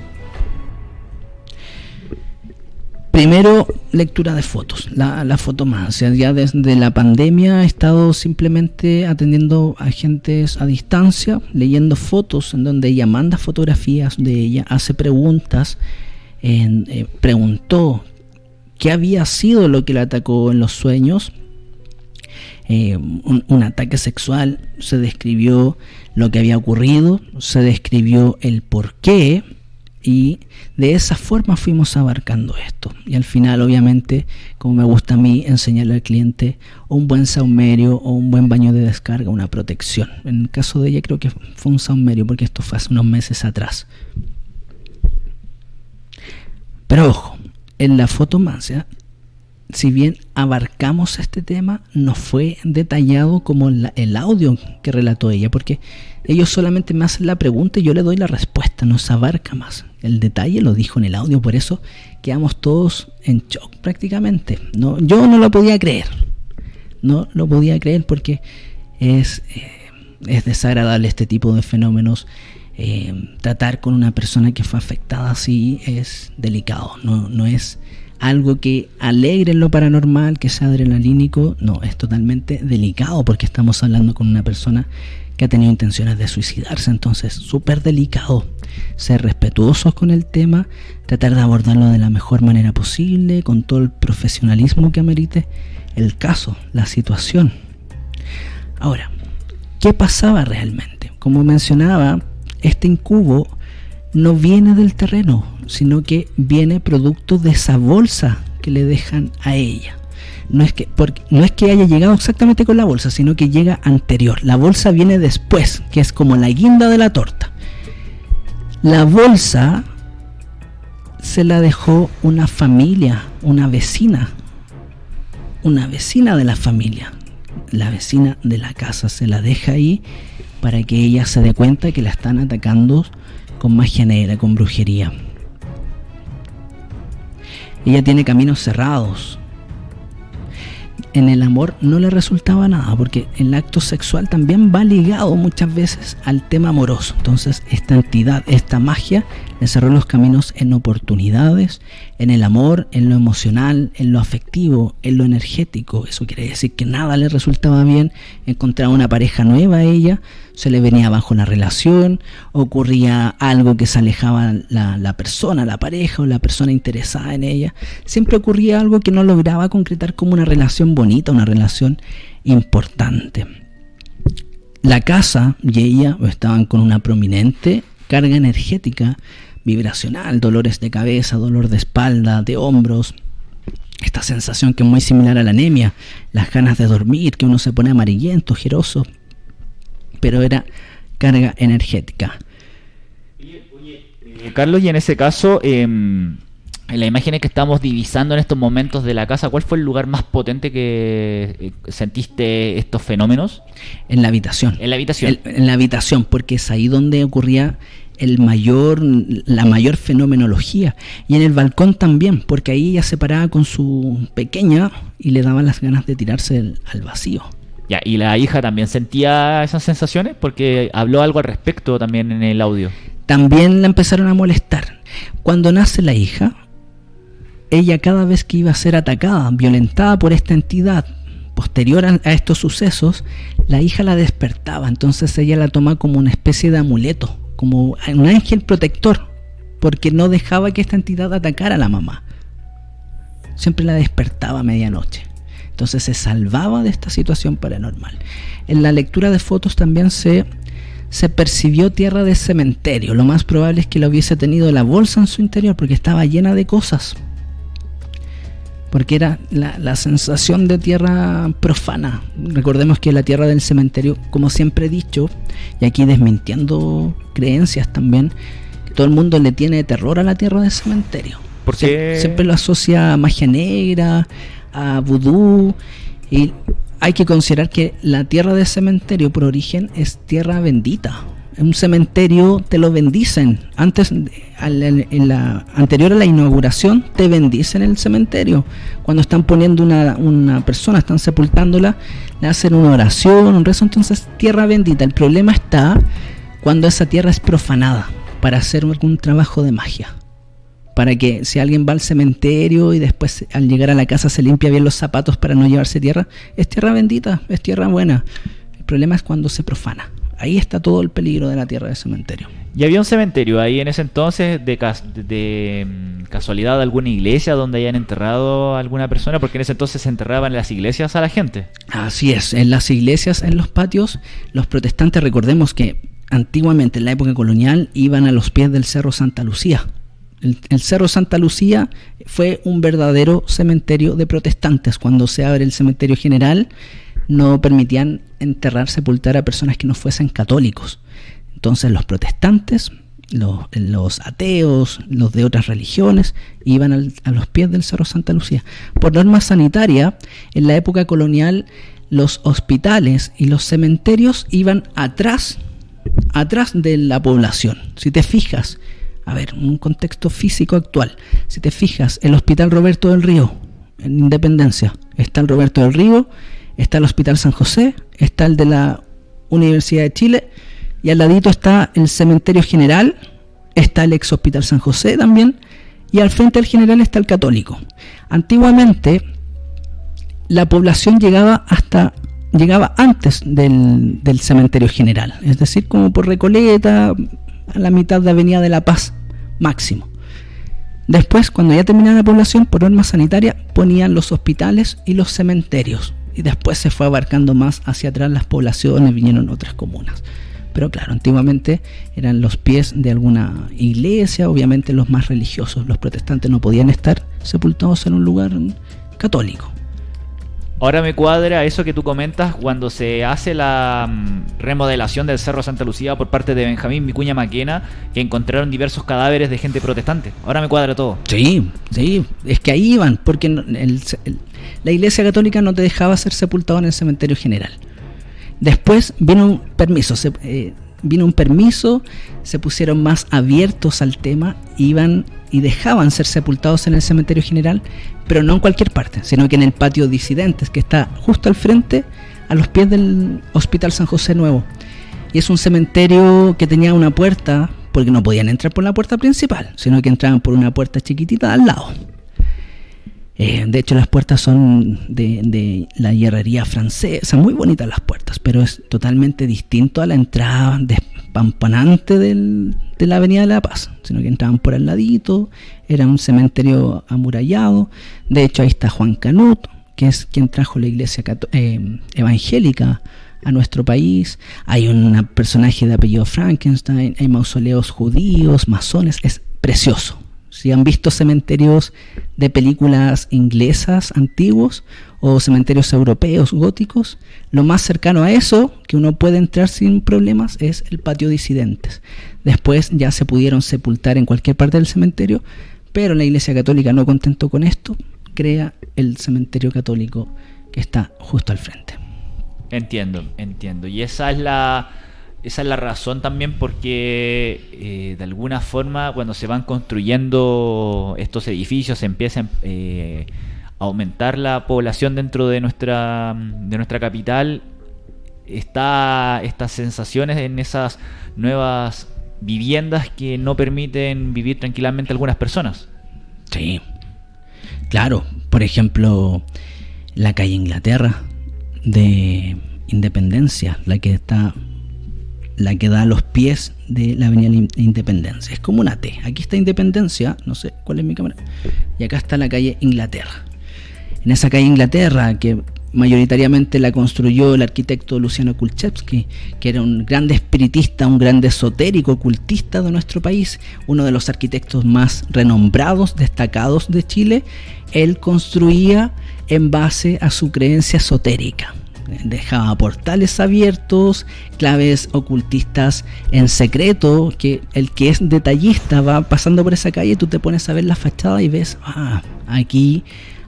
Primero, lectura de fotos, la, la fotomancia. Ya desde la pandemia he estado simplemente atendiendo a agentes a distancia, leyendo fotos en donde ella manda fotografías de ella, hace preguntas, eh, preguntó qué había sido lo que le atacó en los sueños eh, un, ataque sexual, se describió lo que había ocurrido, se describió el por qué y de esa forma fuimos abarcando esto. Y al final, obviamente, como me gusta a mí, enseñarle al cliente un buen saumerio o un buen baño de descarga, una protección. En el caso de ella creo que fue un saumerio porque esto fue hace unos meses atrás. Pero ojo, en la fotomancia si bien abarcamos este tema, no fue detallado como el audio que relató ella, porque ellos solamente me hacen la pregunta y yo le doy la respuesta, no se abarca más. El detalle lo dijo en el audio, por eso quedamos todos en shock prácticamente. No, yo no lo podía creer, no lo podía creer porque es, eh, es desagradable este tipo de fenómenos. Eh, tratar con una persona que fue afectada así es delicado, no, no es algo que alegre lo paranormal, que sea adrenalínico, no, es totalmente delicado porque estamos hablando con una persona que ha tenido intenciones de suicidarse, entonces súper delicado. Ser respetuosos con el tema, tratar de abordarlo de la mejor manera posible, con todo el profesionalismo que amerite el caso, la situación. Ahora, ¿qué pasaba realmente? Como mencionaba, este incubo no viene del terreno, sino que viene producto de esa bolsa que le dejan a ella. No es, que, no es que haya llegado exactamente con la bolsa, sino que llega anterior. La bolsa viene después, que es como la guinda de la torta. La bolsa se la dejó una familia, una vecina, una vecina de la familia. La vecina de la casa se la deja ahí para que ella se dé cuenta que la están atacando con magia negra, con brujería. Ella tiene caminos cerrados. En el amor no le resultaba nada, porque el acto sexual también va ligado muchas veces al tema amoroso. Entonces, esta entidad, esta magia, le cerró los caminos en oportunidades, en el amor, en lo emocional, en lo afectivo, en lo energético. Eso quiere decir que nada le resultaba bien. Encontraba una pareja nueva a ella, se le venía abajo la relación, ocurría algo que se alejaba la, la persona, la pareja o la persona interesada en ella. Siempre ocurría algo que no lograba concretar como una relación bonita, una relación importante. La casa y ella estaban con una prominente carga energética vibracional, dolores de cabeza, dolor de espalda, de hombros, esta sensación que es muy similar a la anemia, las ganas de dormir, que uno se pone amarillento, giroso, pero era carga energética. Eh, Carlos, y en ese caso, em, en las imágenes que estamos divisando en estos momentos de la casa, ¿cuál fue el lugar más potente que eh, sentiste estos fenómenos? En la habitación. En la habitación. en la habitación, porque es ahí donde ocurría el mayor, la mayor fenomenología. Y en el balcón también, porque ahí ella se paraba con su pequeña y le daban las ganas de tirarse al vacío. Ya, y la hija también sentía esas sensaciones porque habló algo al respecto también en el audio. También la empezaron a molestar. Cuando nace la hija, ella cada vez que iba a ser atacada, violentada por esta entidad, posterior a, estos sucesos, la hija la despertaba, entonces ella la toma como una especie de amuleto, como un ángel protector, porque no dejaba que esta entidad atacara a la mamá. Siempre la despertaba a medianoche. Entonces se salvaba de esta situación paranormal. En la lectura de fotos también se, se percibió tierra de cementerio. Lo más probable es que lo hubiese tenido la bolsa en su interior porque estaba llena de cosas. Porque era la, la sensación de tierra profana. Recordemos que la tierra del cementerio, como siempre he dicho, y aquí desmintiendo creencias también, todo el mundo le tiene terror a la tierra del cementerio. Porque siempre lo asocia a magia negra, a vudú. Y hay que considerar que la tierra de cementerio por origen es tierra bendita. Un cementerio te lo bendicen. Antes, en la anterior a la inauguración, te bendicen el cementerio. Cuando están poniendo una, una persona, están sepultándola, le hacen una oración, un rezo. Entonces, tierra bendita. El problema está cuando esa tierra es profanada para hacer algún trabajo de magia para que si alguien va al cementerio y después al llegar a la casa se limpia bien los zapatos para no llevarse tierra, es tierra bendita, es tierra buena. El problema es cuando se profana. Ahí está todo el peligro de la tierra del cementerio. ¿Y había un cementerio ahí en ese entonces de, de, mm, casualidad alguna iglesia donde hayan enterrado a alguna persona? Porque en ese entonces se enterraban en las iglesias a la gente. Así es, en las iglesias, en los patios, los protestantes, recordemos que antiguamente en la época colonial iban a los pies del Cerro Santa Lucía el, Cerro Santa Lucía fue un verdadero cementerio de protestantes. Cuando se abre el cementerio general, no permitían enterrar, sepultar a personas que no fuesen católicos. Entonces los protestantes, los, ateos, los de otras religiones, iban a los pies del Cerro Santa Lucía. Por norma sanitaria, en la época colonial, los hospitales y los cementerios iban atrás, atrás de la población. Si te fijas, a ver, un contexto físico actual. Si te fijas, el Hospital Roberto del Río, en Independencia, está el Roberto del Río, está el Hospital San José, está el de la Universidad de Chile, y al ladito está el Cementerio General, está el ex Hospital San José también, y al frente del general está el Católico. Antiguamente, la población llegaba hasta llegaba antes del, del cementerio general, es decir, como por Recoleta, a la mitad de Avenida de la Paz, máximo. Después, cuando ya terminaba la población, por norma sanitaria, ponían los hospitales y los cementerios. Y después se fue abarcando más hacia atrás las poblaciones, vinieron otras comunas. Pero claro, antiguamente eran los pies de alguna iglesia, obviamente los más religiosos. Los protestantes no podían estar sepultados en un lugar católico. Ahora me cuadra eso que tú comentas cuando se hace la mm, remodelación del Cerro Santa Lucía por parte de Benjamín Micuña Maquena, que encontraron diversos cadáveres de gente protestante. Ahora me cuadra todo. Sí, sí, es que ahí iban, porque la Iglesia Católica no te dejaba ser sepultado en el cementerio general. Después vino un permiso, se, eh, vino un permiso, se pusieron más abiertos al tema, iban y dejaban ser sepultados en el cementerio general, pero no en cualquier parte, sino que en el patio Disidentes, que está justo al frente, a los pies del Hospital San José Nuevo. Y es un cementerio que tenía una puerta, porque no podían entrar por la puerta principal, sino que entraban por una puerta chiquitita al lado. Eh, de hecho, las puertas son de, la hierrería francesa, muy bonitas las puertas, pero es totalmente distinto a la entrada despampanante de la Avenida de la Paz, sino que entraban por el ladito, era un cementerio amurallado. De hecho, ahí está Juan Canut, que es quien trajo la iglesia eh, evangélica a nuestro país. Hay un personaje de apellido Frankenstein, hay mausoleos judíos, masones, es precioso si han visto cementerios de películas inglesas antiguos o cementerios europeos góticos, lo más cercano a eso que uno puede entrar sin problemas es el patio disidentes. Después ya se pudieron sepultar en cualquier parte del cementerio, pero la Iglesia Católica no contento con esto, crea el cementerio católico que está justo al frente. Entiendo, entiendo. Y esa es la esa es la razón también porque eh, de alguna forma cuando se van construyendo estos edificios se empiezan eh, a aumentar la población dentro de nuestra, de nuestra capital, está estas sensaciones en esas nuevas viviendas que no permiten vivir tranquilamente algunas personas. Sí, claro, por ejemplo, la calle Inglaterra de Independencia, la que está la que da a los pies de la Avenida Independencia. Es como una T. Aquí está Independencia, no sé cuál es mi cámara. Y acá está la calle Inglaterra. En esa calle Inglaterra, que mayoritariamente la construyó el arquitecto Luciano Kulczewski, que era un gran espiritista, un gran esotérico, ocultista de nuestro país, uno de los arquitectos más renombrados, destacados de Chile, él construía en base a su creencia esotérica dejaba portales abiertos, claves ocultistas en secreto, que el que es detallista va pasando por esa calle, tú te pones a ver la fachada y ves, ah, aquí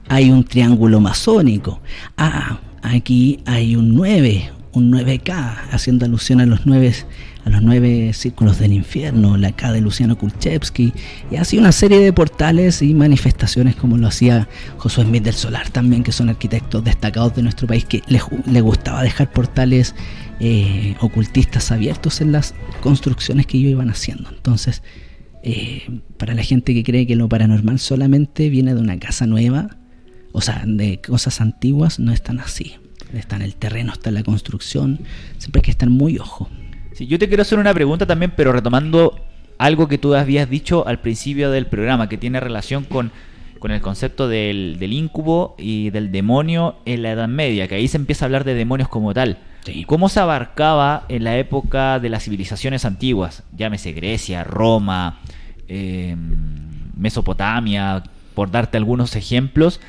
hay un triángulo masónico, ah, aquí hay un 9, un 9K, haciendo alusión a los 9 a los nueve círculos del infierno, la K de Luciano Kulchevsky, y así una serie de portales y manifestaciones como lo hacía Josué Smith del Solar también, que son arquitectos destacados de nuestro país, que les, gustaba dejar portales eh, ocultistas abiertos en las construcciones que ellos iban haciendo. Entonces, eh, para la gente que cree que lo paranormal solamente viene de una casa nueva, o sea, de cosas antiguas, no es tan así. Está en el terreno, está en la construcción, siempre hay que estar muy ojo yo te quiero hacer una pregunta también, pero retomando algo que tú habías dicho al principio del programa, que tiene relación con, el concepto del, del incubo y del demonio en la Edad Media, que ahí se empieza a hablar de demonios como tal. ¿Cómo se abarcaba en la época de las civilizaciones antiguas? Llámese Grecia, Roma, em, Mesopotamia, por darte algunos ejemplos,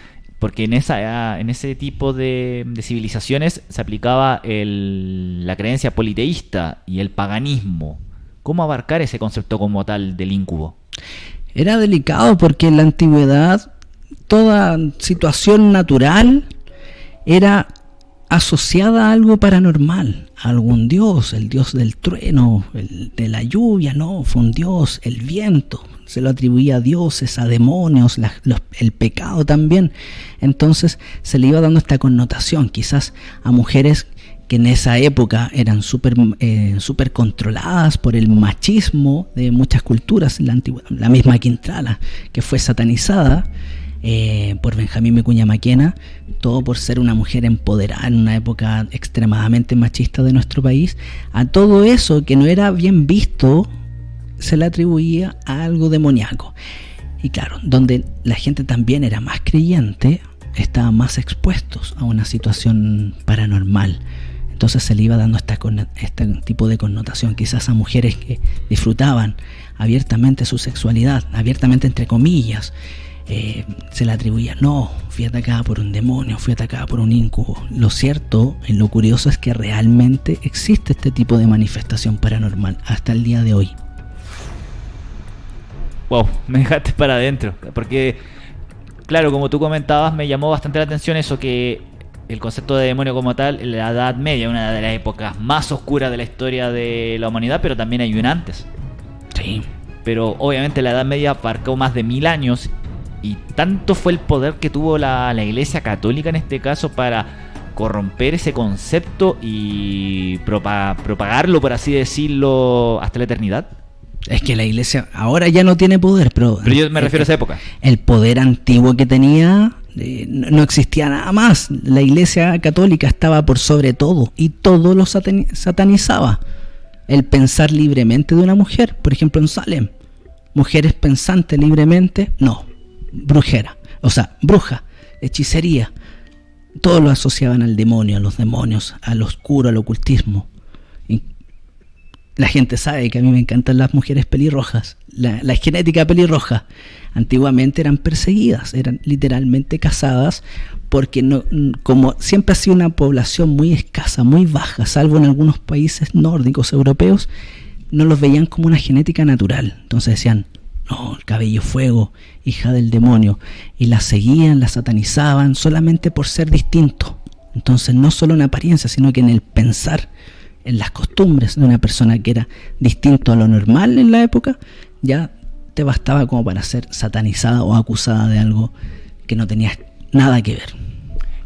porque en, esa, en ese tipo de, civilizaciones se aplicaba la creencia politeísta y el paganismo. ¿Cómo abarcar ese concepto como tal del incubo? Era delicado porque en la antigüedad toda situación natural era asociada a algo paranormal, a algún dios, el dios del trueno, el de la lluvia, no, fue un dios, el viento, se lo atribuía a dioses, a demonios, el pecado también. Entonces se le iba dando esta connotación, quizás a mujeres que en esa época eran súper eh, super controladas por el machismo de muchas culturas, la, antigua, la misma Quintrala, que fue satanizada eh, por Benjamín Mecuña Maquena, todo por ser una mujer empoderada en una época extremadamente machista de nuestro país, a todo eso que no era bien visto se le atribuía a algo demoníaco. Y claro, donde la gente también era más creyente, estaban más expuestos a una situación paranormal. Entonces se le iba dando esta, este tipo de connotación, quizás a mujeres que disfrutaban abiertamente su sexualidad, abiertamente entre comillas, eh, se le atribuía, no, fui atacada por un demonio, fui atacada por un incubo. Lo cierto, y lo curioso es que realmente existe este tipo de manifestación paranormal hasta el día de hoy wow, me dejaste para adentro. Porque, claro, como tú comentabas, me llamó bastante la atención eso que el concepto de demonio como tal, la Edad Media, una de las épocas más oscuras de la historia de la humanidad, pero también hay un antes. Sí. Pero obviamente la Edad Media abarcó más de mil años y tanto fue el poder que tuvo la, la Iglesia Católica en este caso para corromper ese concepto y propagarlo, por así decirlo, hasta la eternidad. Es que la iglesia ahora ya no tiene poder, pero... Pero yo me refiero a esa época. El poder antiguo que tenía eh, no existía nada más. La iglesia católica estaba por sobre todo y todo lo satanizaba. El pensar libremente de una mujer, por ejemplo en Salem. Mujeres pensantes libremente, no. Brujera, o sea, bruja, hechicería. Todo lo asociaban al demonio, a los demonios, al oscuro, al ocultismo. La gente sabe que a mí me encantan las mujeres pelirrojas, la, genética pelirroja. Antiguamente eran perseguidas, eran literalmente cazadas porque no, como siempre ha sido una población muy escasa, muy baja, salvo en algunos países nórdicos europeos, no los veían como una genética natural. Entonces decían, no, el cabello fuego, hija del demonio, y la seguían, la satanizaban solamente por ser distinto. Entonces no solo en apariencia, sino que en el pensar en las costumbres de una persona que era distinto a lo normal en la época, ya te bastaba como para ser satanizada o acusada de algo que no tenía nada que ver.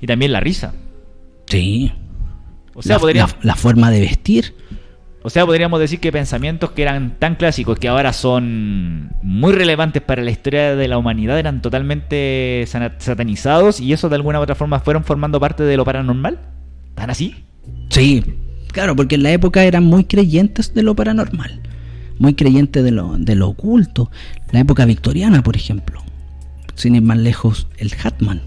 Y también la risa. Sí. O sea, la forma de vestir. O sea, podríamos decir que pensamientos que eran tan clásicos que ahora son muy relevantes para la historia de la humanidad eran totalmente satanizados y eso de alguna u otra forma fueron formando parte de lo paranormal. ¿Tan así? Sí, claro, porque en la época eran muy creyentes de lo paranormal, muy creyentes de lo, de lo oculto. La época victoriana, por ejemplo, sin ir más lejos, el Hatman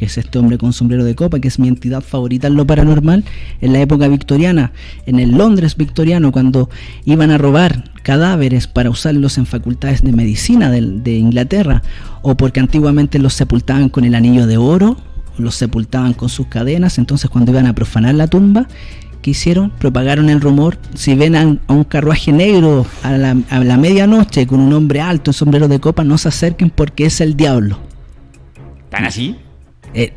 que es este hombre con sombrero de copa, que es mi entidad favorita en lo paranormal, en la época victoriana, en el Londres victoriano, cuando iban a robar cadáveres para usarlos en facultades de medicina de, Inglaterra, o porque antiguamente los sepultaban con el anillo de oro, los sepultaban con sus cadenas, entonces cuando iban a profanar la tumba, ¿qué hicieron? Propagaron el rumor, si ven a, un carruaje negro a la, a la medianoche con un hombre alto en sombrero de copa, no se acerquen porque es el diablo. ¿Tan así? Eh,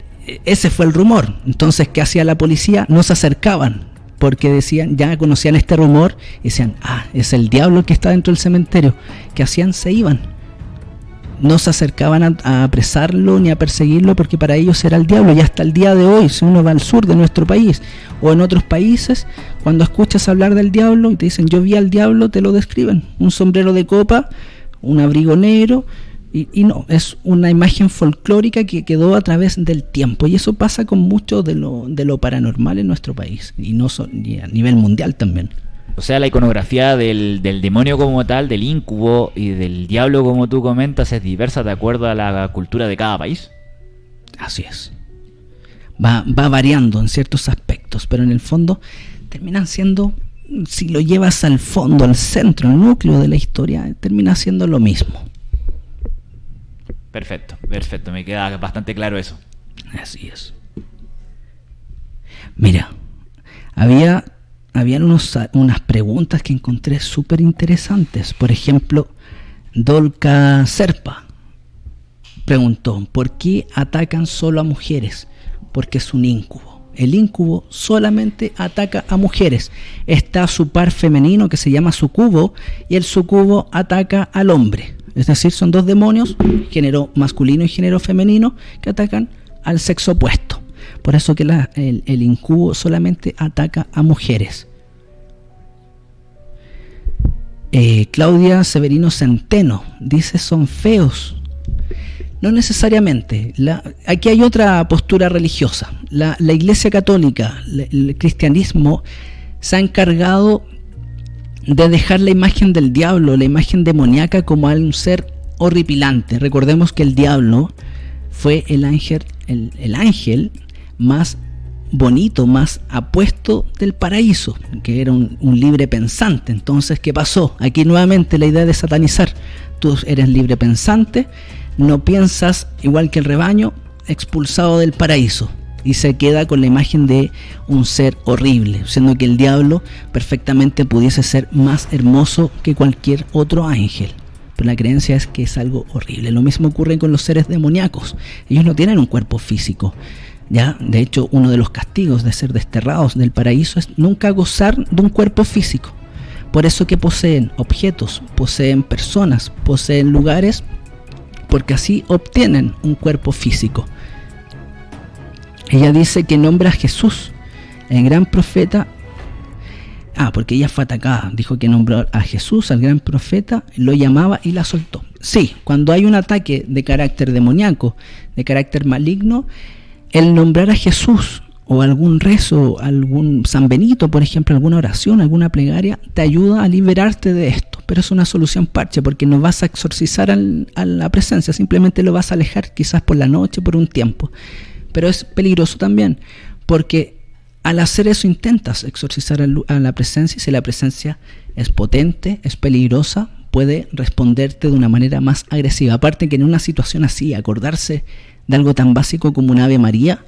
ese fue el rumor. Entonces, ¿qué hacía la policía? No se acercaban, porque decían, ya conocían este rumor, y decían, ah, es el diablo que está dentro del cementerio. ¿Qué hacían? Se iban. No se acercaban a, apresarlo ni a perseguirlo porque para ellos era el diablo. Y hasta el día de hoy, si uno va al sur de nuestro país o en otros países, cuando escuchas hablar del diablo y te dicen yo vi al diablo, te lo describen. Un sombrero de copa, un abrigo negro, y, no, es una imagen folclórica que quedó a través del tiempo. Y eso pasa con mucho de lo, de lo paranormal en nuestro país. Y no a nivel mundial también. O sea, la iconografía del, demonio como tal, del incubo y del diablo como tú comentas es diversa de acuerdo a la cultura de cada país. Así es. Va, va variando en ciertos aspectos, pero en el fondo terminan siendo, si lo llevas al fondo, al centro, al núcleo de la historia, termina siendo lo mismo. Perfecto, perfecto, me queda bastante claro eso. Así es. Mira, había habían unos, unas preguntas que encontré súper interesantes. Por ejemplo, Dolca Serpa preguntó, ¿por qué atacan solo a mujeres? Porque es un incubo. El incubo solamente ataca a mujeres. Está su par femenino que se llama sucubo y el sucubo ataca al hombre. Es decir, son dos demonios, género masculino y género femenino, que atacan al sexo opuesto. Por eso que el, incubo solamente ataca a mujeres. Eh, Claudia Severino Centeno dice son feos. No necesariamente. aquí hay otra postura religiosa. La, Iglesia Católica, el cristianismo, se ha encargado de dejar la imagen del diablo, la imagen demoníaca como un ser horripilante. Recordemos que el diablo fue el ángel, el, ángel más bonito, más apuesto del paraíso, que era un, libre pensante. Entonces, ¿qué pasó? Aquí nuevamente la idea de satanizar. Tú eres libre pensante, no piensas igual que el rebaño, expulsado del paraíso y se queda con la imagen de un ser horrible, siendo que el diablo perfectamente pudiese ser más hermoso que cualquier otro ángel. Pero la creencia es que es algo horrible. Lo mismo ocurre con los seres demoníacos. Ellos no tienen un cuerpo físico. Ya, de hecho, uno de los castigos de ser desterrados del paraíso es nunca gozar de un cuerpo físico. Por eso que poseen objetos, poseen personas, poseen lugares, porque así obtienen un cuerpo físico. Ella dice que nombra a Jesús, el gran profeta. Ah, porque ella fue atacada. Dijo que nombró a Jesús, al gran profeta, lo llamaba y la soltó. Sí, cuando hay un ataque de carácter demoníaco, de carácter maligno, el nombrar a Jesús o algún rezo, algún San Benito, por ejemplo, alguna oración, alguna plegaria, te ayuda a liberarte de esto. Pero es una solución parche porque no vas a exorcizar a la presencia, simplemente lo vas a alejar quizás por la noche, por un tiempo. Pero es peligroso también, porque al hacer eso intentas exorcizar a la presencia y si la presencia es potente, es peligrosa, puede responderte de una manera más agresiva. Aparte que en una situación así, acordarse de algo tan básico como un Ave María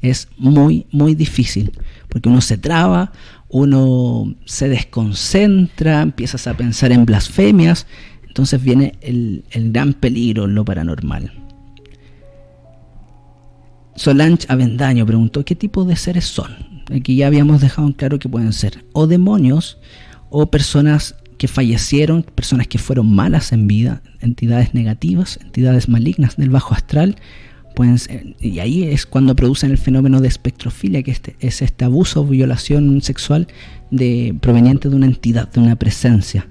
es muy, muy difícil, porque uno se traba, uno se desconcentra, empiezas a pensar en blasfemias, entonces viene el, el gran peligro lo paranormal. Solange Avendaño preguntó qué tipo de seres son. Aquí ya habíamos dejado en claro que pueden ser o demonios o personas que fallecieron, personas que fueron malas en vida, entidades negativas, entidades malignas del bajo astral, pueden ser, y ahí es cuando producen el fenómeno de espectrofilia, que este, es este abuso o violación sexual de, proveniente de una entidad, de una presencia.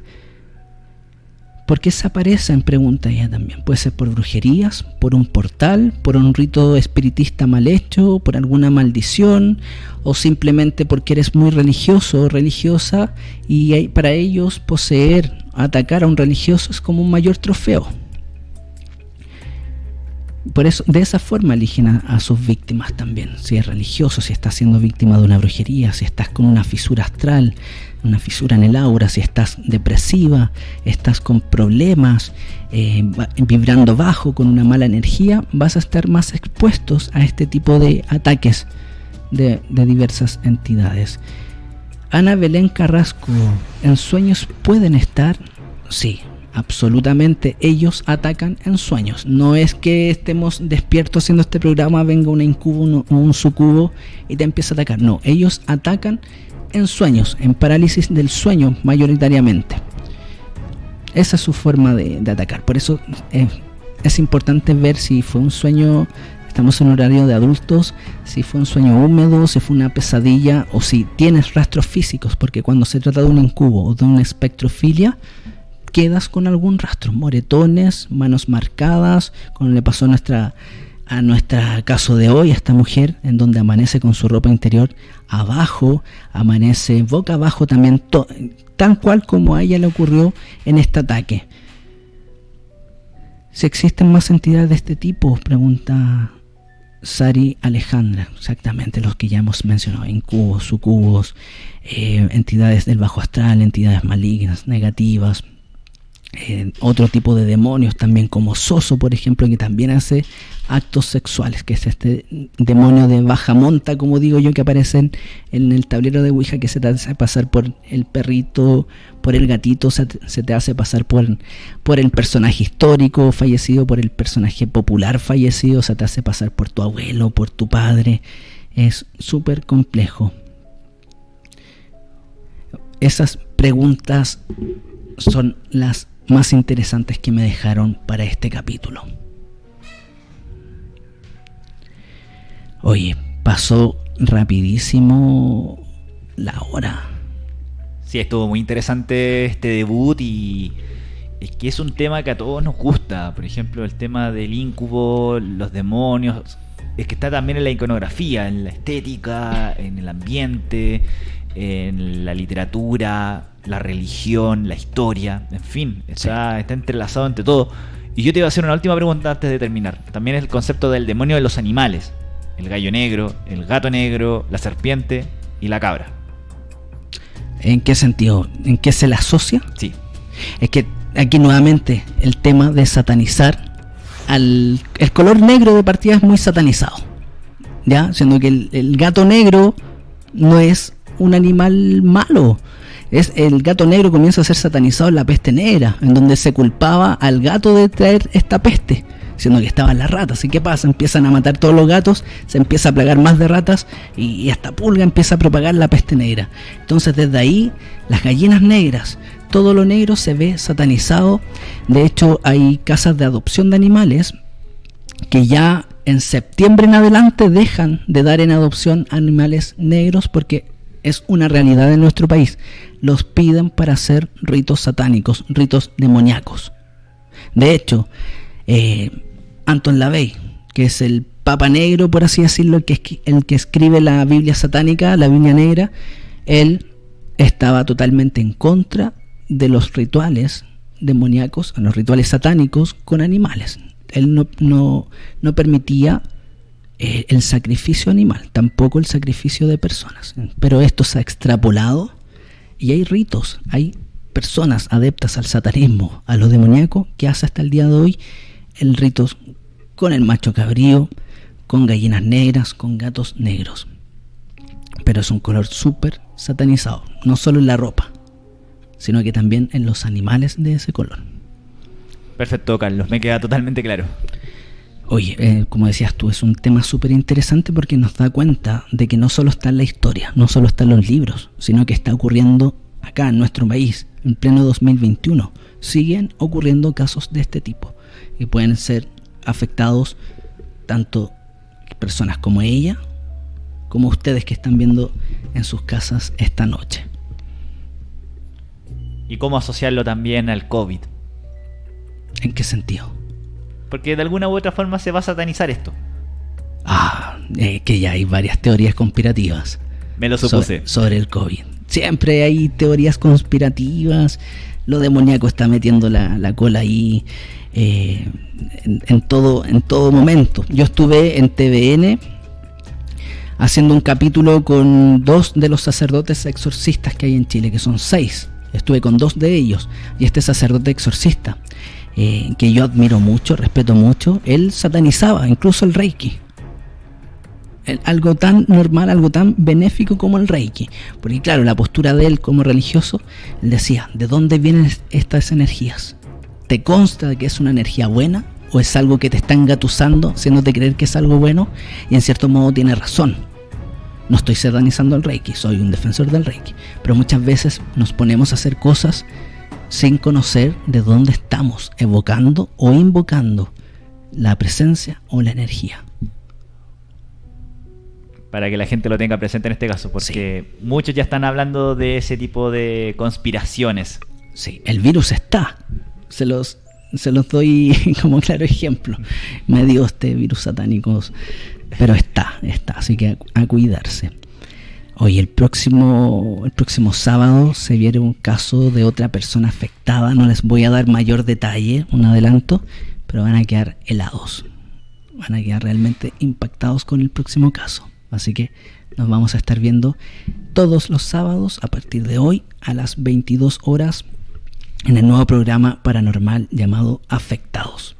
¿Por qué se aparecen? Pregunta ella también. Puede ser por brujerías, por un portal, por un rito espiritista mal hecho, por alguna maldición, o simplemente porque eres muy religioso o religiosa y para ellos poseer, atacar a un religioso es como un mayor trofeo. Por eso, de esa forma eligen a, sus víctimas también. Si es religioso, si estás siendo víctima de una brujería, si estás con una fisura astral, una fisura en el aura, si estás depresiva, estás con problemas, eh, vibrando bajo, con una mala energía, vas a estar más expuestos a este tipo de ataques de, de diversas entidades. Ana Belén Carrasco, ¿en sueños pueden estar? Sí, absolutamente ellos atacan en sueños. No es que estemos despiertos haciendo este programa, venga un incubo, un sucubo y te empieza a atacar. No, ellos atacan en sueños, en parálisis del sueño mayoritariamente. Esa es su forma de, atacar. Por eso eh, es importante ver si fue un sueño, estamos en horario de adultos, si fue un sueño húmedo, si fue una pesadilla o si tienes rastros físicos, porque cuando se trata de un incubo o de una espectrofilia, quedas con algún rastro, moretones, manos marcadas, como le pasó a nuestra a nuestra caso de hoy, a esta mujer, en donde amanece con su ropa interior abajo, amanece boca abajo también, tan cual como a ella le ocurrió en este ataque. Si existen más entidades de este tipo, pregunta Sari Alejandra, exactamente los que ya hemos mencionado, incubos, sucubos, eh, entidades del bajo astral, entidades malignas, negativas, eh, otro tipo de demonios también como Soso por ejemplo que también hace actos sexuales que es este demonio de baja monta como digo yo que aparece en, el tablero de Ouija que se te hace pasar por el perrito por el gatito se, te hace pasar por, por el personaje histórico fallecido por el personaje popular fallecido se te hace pasar por tu abuelo por tu padre. Es súper complejo. Esas preguntas son las más interesantes que me dejaron para este capítulo. Oye, pasó rapidísimo la hora. Sí, estuvo muy interesante este debut y es que es un tema que a todos nos gusta. Por ejemplo, el tema del incubo, los demonios. Es que está también en la iconografía, en la estética, en el ambiente, en la literatura, la religión, la historia, en fin, está, está entrelazado entre todo. Y yo te iba a hacer una última pregunta antes de terminar. También es el concepto del demonio de los animales. El gallo negro, el gato negro, la serpiente y la cabra. ¿En qué sentido? ¿En qué se le asocia? Sí. Es que aquí nuevamente el tema de satanizar al... El color negro de partida es muy satanizado. ¿Ya? Siendo que el, el gato negro no es un animal malo es el gato negro comienza a ser satanizado en la peste negra, en donde se culpaba al gato de traer esta peste, siendo que estaban las ratas. ¿Y qué pasa? Empiezan a matar todos los gatos, se empieza a plagar más de ratas y, hasta pulga empieza a propagar la peste negra. Entonces desde ahí las gallinas negras, todo lo negro se ve satanizado. De hecho hay casas de adopción de animales que ya en septiembre en adelante dejan de dar en adopción animales negros porque es una realidad en nuestro país los piden para hacer ritos satánicos, ritos demoníacos. De hecho, eh, Anton LaVey, que es el Papa Negro, por así decirlo, el que, el que escribe la Biblia satánica, la Biblia Negra, él estaba totalmente en contra de los rituales demoníacos, los rituales satánicos con animales. Él no, no, permitía eh, el sacrificio animal, tampoco el sacrificio de personas. Pero esto se ha extrapolado y hay ritos, hay personas adeptas al satanismo, a lo demoníaco, que hace hasta el día de hoy el rito con el macho cabrío, con gallinas negras, con gatos negros. Pero es un color súper satanizado, no solo en la ropa, sino que también en los animales de ese color. Perfecto, Carlos, me queda totalmente claro. Oye, eh, como decías tú, es un tema súper interesante porque nos da cuenta de que no solo está en la historia, no solo está en los libros, sino que está ocurriendo acá en nuestro país, en pleno 2021. Siguen ocurriendo casos de este tipo y pueden ser afectados tanto personas como ella, como ustedes que están viendo en sus casas esta noche. ¿Y cómo asociarlo también al COVID? ¿En qué sentido? Porque de alguna u otra forma se va a satanizar esto. Ah, eh, que ya hay varias teorías conspirativas. Me lo supuse. Sobre, el COVID. Siempre hay teorías conspirativas. Lo demoníaco está metiendo la, cola ahí eh, en, todo, en todo momento. Yo estuve en TVN haciendo un capítulo con dos de los sacerdotes exorcistas que hay en Chile, que son seis. Estuve con dos de ellos y este sacerdote exorcista eh, que yo admiro mucho, respeto mucho, él satanizaba incluso el Reiki. algo tan normal, algo tan benéfico como el Reiki. Porque claro, la postura de él como religioso, él decía, ¿de dónde vienen estas energías? ¿Te consta que es una energía buena? ¿O es algo que te está engatusando, haciéndote creer que es algo bueno? Y en cierto modo tiene razón. No estoy satanizando el Reiki, soy un defensor del Reiki. Pero muchas veces nos ponemos a hacer cosas sin conocer de dónde estamos evocando o invocando la presencia o la energía. Para que la gente lo tenga presente en este caso, porque muchos ya están hablando de ese tipo de conspiraciones. Sí, el virus está. Se los, se los doy como claro ejemplo. Me dio este virus satánico, pero está, está, así que a cuidarse. Hoy el próximo, el próximo sábado se viene un caso de otra persona afectada. No les voy a dar mayor detalle, un adelanto, pero van a quedar helados. Van a quedar realmente impactados con el próximo caso. Así que nos vamos a estar viendo todos los sábados a partir de hoy a las 22 horas en el nuevo programa paranormal llamado Afectados.